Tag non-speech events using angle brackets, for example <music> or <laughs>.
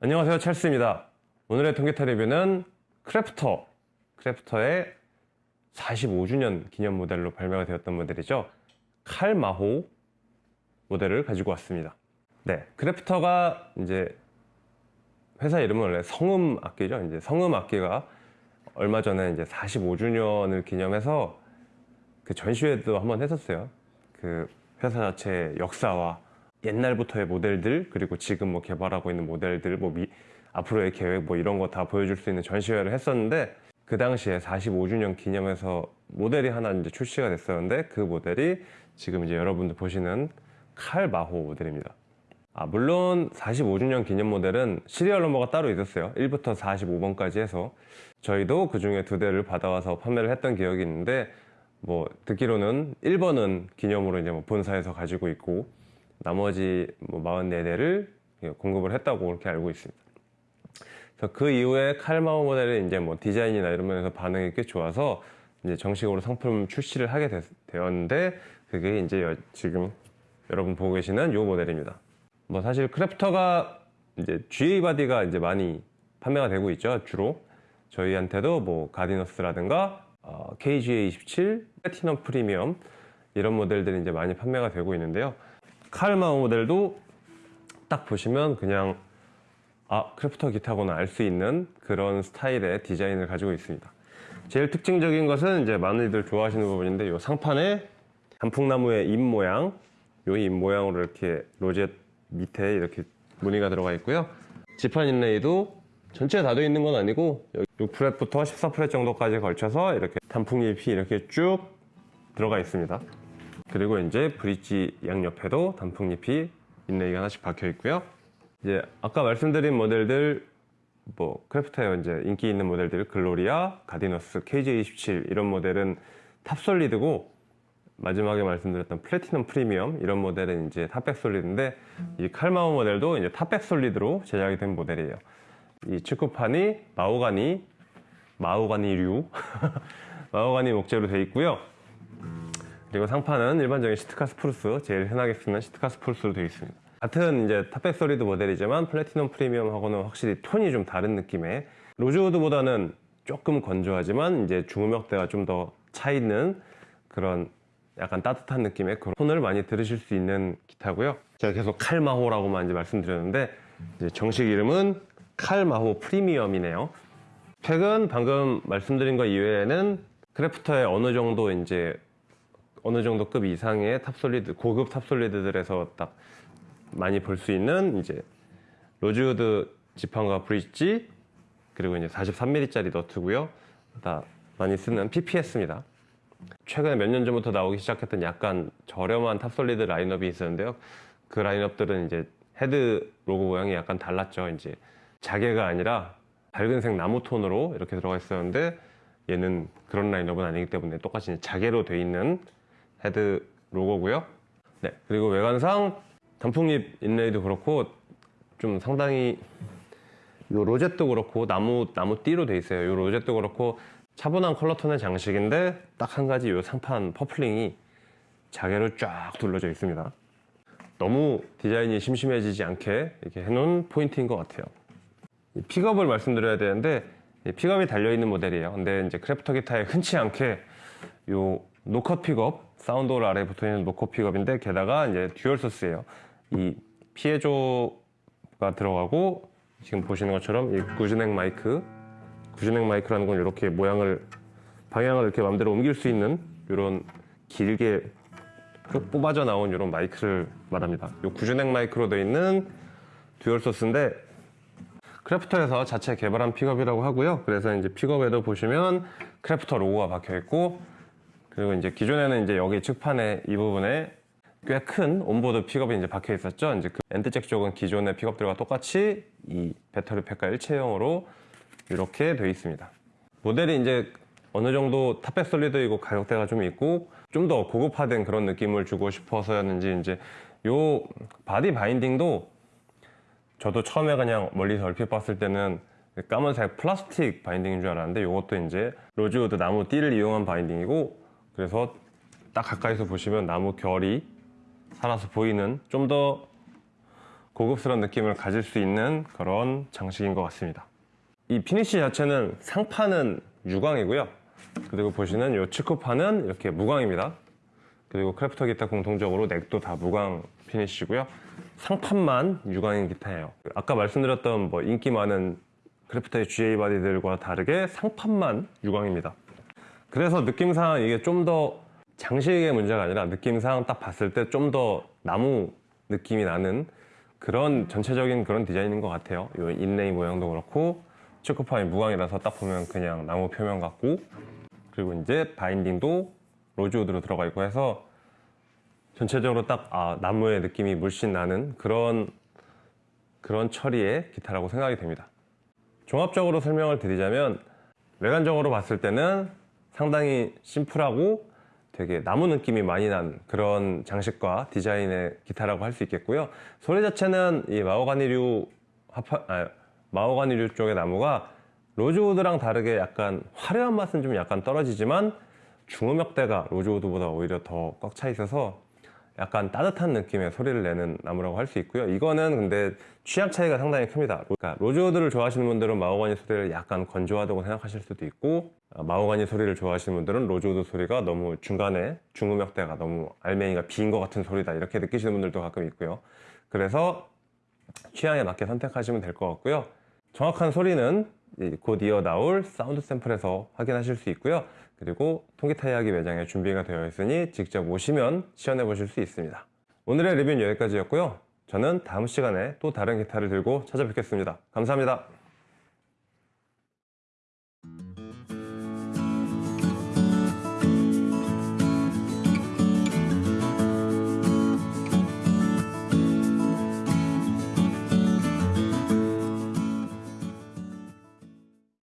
안녕하세요 찰스입니다. 오늘의 통기타 리뷰는 크래프터 크래프터의 45주년 기념 모델로 발매가 되었던 모델이죠. 칼마호 모델을 가지고 왔습니다. 네 크래프터가 이제 회사 이름은 원래 성음 악기죠. 이제 성음 악기가 얼마 전에 이제 45주년을 기념해서 그 전시회도 한번 했었어요. 그 회사 자체의 역사와 옛날부터의 모델들 그리고 지금 뭐 개발하고 있는 모델들 뭐 미, 앞으로의 계획 뭐 이런 거 다 보여줄 수 있는 전시회를 했었는데 그 당시에 45주년 기념해서 모델이 하나 이제 출시가 됐었는데 그 모델이 지금 이제 여러분들 보시는 칼 마호 모델입니다. 아 물론 45주년 기념 모델은 시리얼 넘버가 따로 있었어요. 1부터 45번까지 해서 저희도 그 중에 두 대를 받아와서 판매를 했던 기억이 있는데 뭐 듣기로는 1번은 기념으로 이제 뭐 본사에서 가지고 있고 나머지 뭐 44대를 공급을 했다고 그렇게 알고 있습니다. 그래서 그 이후에 칼마오 모델은 이제 뭐 디자인이나 이런 면에서 반응이 꽤 좋아서 이제 정식으로 상품 출시를 하게 됐, 되었는데 그게 이제 여, 지금 여러분 보고 계시는 이 모델입니다. 뭐 사실 크래프터가 이제 GA body가 이제 많이 판매가 되고 있죠 주로 저희한테도 뭐 가디너스라든가 어, KGA27, 플래티넘 프리미엄 이런 모델들이 이제 많이 판매가 되고 있는데요. 칼마오 모델도 딱 보시면 그냥 아 크래프터 기타구나 알수 있는 그런 스타일의 디자인을 가지고 있습니다. 제일 특징적인 것은 이제 많이들 좋아하시는 부분인데 이 상판에 단풍나무의 잎 모양 요잎 모양으로 이렇게 rosette 밑에 이렇게 무늬가 들어가 있고요. 지판 inlay도 전체 다 되어 있는 건 아니고 6fret부터 14fret 정도까지 걸쳐서 이렇게 단풍잎이 이렇게 쭉 들어가 있습니다 그리고 이제 브릿지 양옆에도 단풍잎이 inlay가 하나씩 박혀 있고요. 이제 아까 말씀드린 모델들 뭐 크래프터의 이제 인기 있는 모델들 글로리아, 가디너스, KJ27 이런 모델은 top solid고 마지막에 말씀드렸던 플래티넘 프리미엄 이런 모델은 이제 top back solid인데 이 칼마오 모델도 이제 top back solid로 제작이 된 모델이에요. 이 측후판이 마오가니 마오가니류 <laughs> 마오가니 목재로 되어 있고요. 그리고 상판은 일반적인 Sitka spruce 제일 흔하게 쓰는 Sitka spruce로 되어 있습니다. 같은 이제 top back solid 모델이지만 플래티넘 프리미엄하고는 확실히 톤이 좀 다른 느낌의 로즈우드보다는 조금 건조하지만 이제 중음역대가 좀 더 차 있는 그런 약간 따뜻한 느낌의 그런 톤을 많이 들으실 수 있는 기타고요. 제가 계속 칼마호라고만 이제 말씀드렸는데 이제 정식 이름은 칼마호 프리미엄이네요. 스펙은 방금 말씀드린 것 이외에는 크래프터의 어느 정도 이제 어느 정도 급 이상의 top solid 고급 top solid들에서 딱 많이 볼 수 있는 이제 로즈우드 지판과 브릿지 그리고 이제 43mm짜리 너트고요. 다 많이 쓰는 PPS입니다. 최근에 몇 년 전부터 나오기 시작했던 약간 저렴한 top solid 라인업이 있었는데요. 그 라인업들은 이제 헤드 로고 모양이 약간 달랐죠. 이제 자개가 아니라 밝은색 나무 톤으로 이렇게 들어가 있었는데 얘는 그런 라인업은 아니기 때문에 똑같이 자개로 돼 있는 헤드 로고고요. 네 그리고 외관상 단풍잎 inlay도 그렇고 좀 상당히 요 rosette도 그렇고 나무 나무 띠로 돼 있어요. 요 rosette도 그렇고 차분한 컬러 톤의 장식인데 딱 한 가지 요 상판 purfling이 자개로 쫙 둘러져 있습니다. 너무 디자인이 심심해지지 않게 이렇게 해놓은 포인트인 것 같아요. 픽업을 말씀드려야 되는데 픽업이 달려있는 모델이에요. 근데 이제 크래프터 기타에 흔치 않게 요 no cut 픽업 sound hole 아래에 붙어있는 no cut 픽업인데 게다가 이제 dual source예요. 이 piezo가 들어가고 지금 보시는 것처럼 이 gooseneck 마이크 gooseneck 마이크라는 건 이렇게 모양을 방향을 이렇게 마음대로 옮길 수 있는 이런 길게 쭉 뽑아져 나온 이런 마이크를 말합니다. 이 gooseneck 마이크로 되어 있는 dual source인데 크래프터에서 자체 개발한 픽업이라고 하고요. 그래서 이제 픽업에도 보시면 크래프터 로고가 박혀 있고 그리고 이제 기존에는 이제 여기 측판에 이 부분에 꽤 큰 onboard 픽업이 이제 박혀 있었죠. 이제 그 end jack 쪽은 기존의 픽업들과 똑같이 이 배터리 팩과 일체형으로 이렇게 되어 있습니다. 모델이 이제 어느 정도 top back solid이고 가격대가 좀 있고 좀 더 고급화된 그런 느낌을 주고 싶어서였는지 이제 요 바디 binding도 저도 처음에 그냥 멀리서 얼핏 봤을 때는 까만색 플라스틱 binding인 줄 알았는데 이것도 이제 로즈우드 나무 띠를 이용한 binding이고 그래서 딱 가까이서 보시면 나무 결이 살아서 보이는 좀 더 고급스러운 느낌을 가질 수 있는 그런 장식인 것 같습니다. 이 finish 자체는 상판은 유광이고요. 그리고 보시는 이 측후판은 이렇게 무광입니다. 그리고 크래프터 기타 공통적으로 neck도 다 무광 finish고요. 상판만 유광인 기타예요. 아까 말씀드렸던 뭐 인기 많은 크래프터의 GA 바디들과 다르게 상판만 유광입니다. 그래서 느낌상 이게 좀 더 장식의 문제가 아니라 느낌상 딱 봤을 때 좀 더 나무 느낌이 나는 그런 전체적인 그런 디자인인 것 같아요. 이 인레이 모양도 그렇고 초코파이 무광이라서 딱 보면 그냥 나무 표면 같고 그리고 이제 바인딩도 로즈우드로 들어가 있고 해서 전체적으로 딱 아, 나무의 느낌이 물씬 나는 그런 그런 처리의 기타라고 생각이 됩니다. 종합적으로 설명을 드리자면 외관적으로 봤을 때는 상당히 심플하고 되게 나무 느낌이 많이 난 그런 장식과 디자인의 기타라고 할 수 있겠고요. 소리 자체는 이 마호가니류 하파, 아, 마호가니류 쪽의 나무가 로즈우드랑 다르게 약간 화려한 맛은 좀 약간 떨어지지만 중음역대가 로즈우드보다 오히려 더 꽉 차 있어서 약간 따뜻한 느낌의 소리를 내는 나무라고 할 수 있고요. 이거는 근데 취향 차이가 상당히 큽니다. 그러니까 로즈우드를 좋아하시는 분들은 마호가니 소리를 약간 건조하다고 생각하실 수도 있고 아, 마호가니 소리를 좋아하시는 분들은 로즈우드 소리가 너무 중간에 중음역대가 너무 알맹이가 빈 것 같은 소리다 이렇게 느끼시는 분들도 가끔 있고요. 그래서 취향에 맞게 선택하시면 될 것 같고요. 정확한 소리는 이곧 이어 나올 사운드 샘플에서 확인하실 수 있고요. 그리고 통기타 이야기 매장에 준비가 되어 있으니 직접 오시면 시연해 보실 수 있습니다. 오늘의 리뷰는 여기까지였고요. 저는 다음 시간에 또 다른 기타를 들고 찾아뵙겠습니다. 감사합니다.